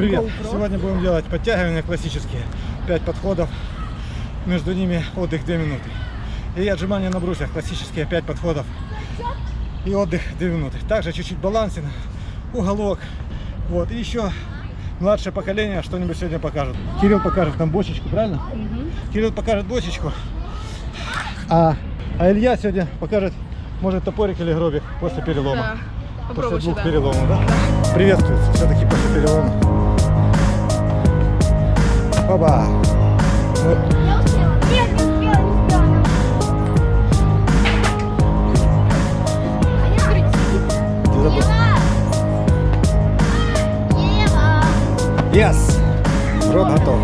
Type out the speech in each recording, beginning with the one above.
Привет! GoPro. Сегодня будем делать подтягивания классические. 5 подходов. Между ними отдых 2 минуты. И отжимания на брусьях классические 5 подходов. И отдых 2 минуты. Также чуть-чуть балансин, уголок. Вот. И еще младшее поколение что-нибудь сегодня покажет. Кирилл покажет нам бочечку, правильно? Кирилл покажет бочечку. А, а Илья сегодня покажет, может, топорик или гробик после перелома. Да. После двух сюда. переломов, да? Приветствуется все-таки после перелома. Ева! Yes! Рот готов.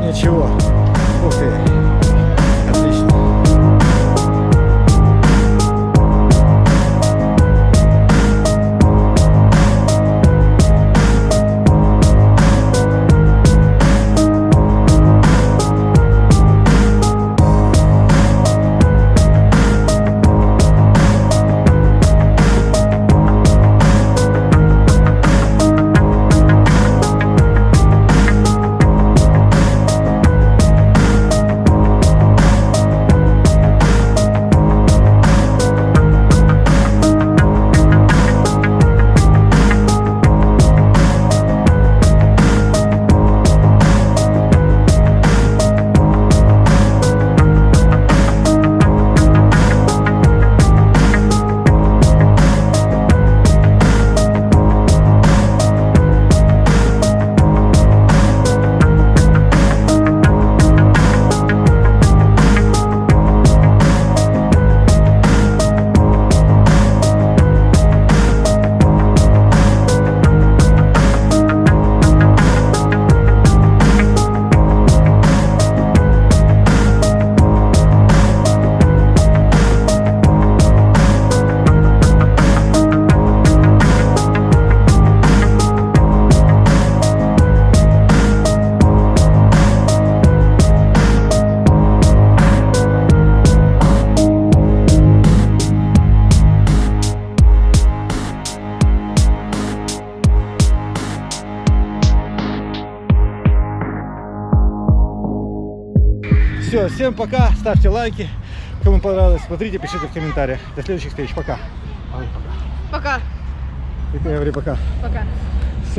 Ничего. Ух ты. Все, всем пока, ставьте лайки, кому понравилось, смотрите, пишите в комментариях. До следующих встреч, пока. Ой, пока. Пока. И ты говори пока. Пока.